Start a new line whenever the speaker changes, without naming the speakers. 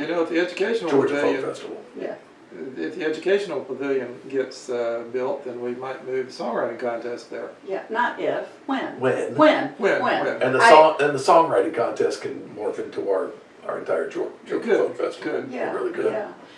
You know, if the educational
Georgia Folk
pavilion,
Festival.
Yeah,
if the educational pavilion gets, uh, built, then we might move the songwriting contest there.
yeah, not if, when.
When?
When,
When,
when.
when.
And the
I-
song, and the songwriting contest can morph into our, our entire Georgia, Georgia Folk Festival.
could.
Yeah,
Really good.
yeah.